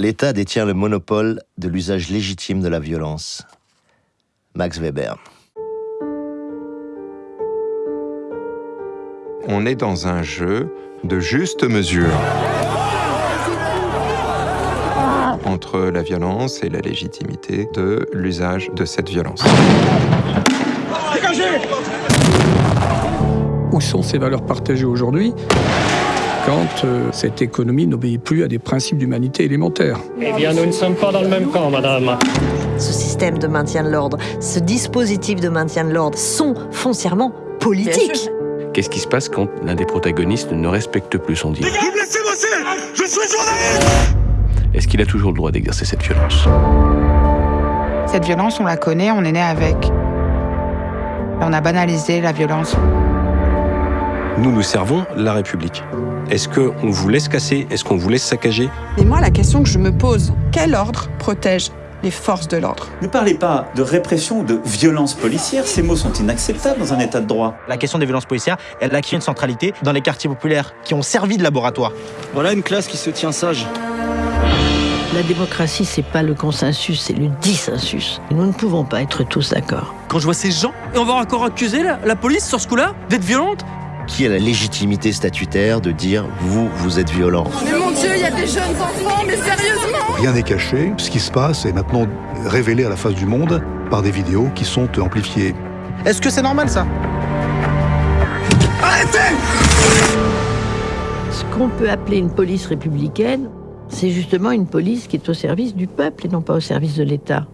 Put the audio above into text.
L'État détient le monopole de l'usage légitime de la violence. Max Weber. On est dans un jeu de juste mesure entre la violence et la légitimité de l'usage de cette violence. Où sont ces valeurs partagées aujourd'hui? Quand euh, cette économie n'obéit plus à des principes d'humanité élémentaires Eh bien, nous ne sommes pas dans le même camp, madame. Ce système de maintien de l'ordre, ce dispositif de maintien de l'ordre sont foncièrement politiques. Qu'est-ce qui se passe quand l'un des protagonistes ne respecte plus son deal Vous me laissez bosser Je suis journaliste Est-ce qu'il a toujours le droit d'exercer cette violence? Cette violence, on la connaît, on est né avec. On a banalisé la violence. Nous, nous servons la République. Est-ce qu'on vous laisse casser? Est-ce qu'on vous laisse saccager? Mais moi, la question que je me pose, quel ordre protège les forces de l'ordre? Ne parlez pas de répression ou de violence policière, ces mots sont inacceptables dans un état de droit. La question des violences policières, elle acquis une centralité dans les quartiers populaires qui ont servi de laboratoire. Voilà une classe qui se tient sage. La démocratie, c'est pas le consensus, c'est le dissensus. Nous ne pouvons pas être tous d'accord. Quand je vois ces gens, et on va encore accuser la, la police sur ce coup-là d'être violente Qui a la légitimité statutaire de dire vous, vous êtes violent Mais mon Dieu, il y a des jeunes enfants, mais sérieusement Rien n'est caché. Ce qui se passe est maintenant révélé à la face du monde par des vidéos qui sont amplifiées. Est-ce que c'est normal ça? Arrêtez Ce qu'on peut appeler une police républicaine, c'est justement une police qui est au service du peuple et non pas au service de l'État.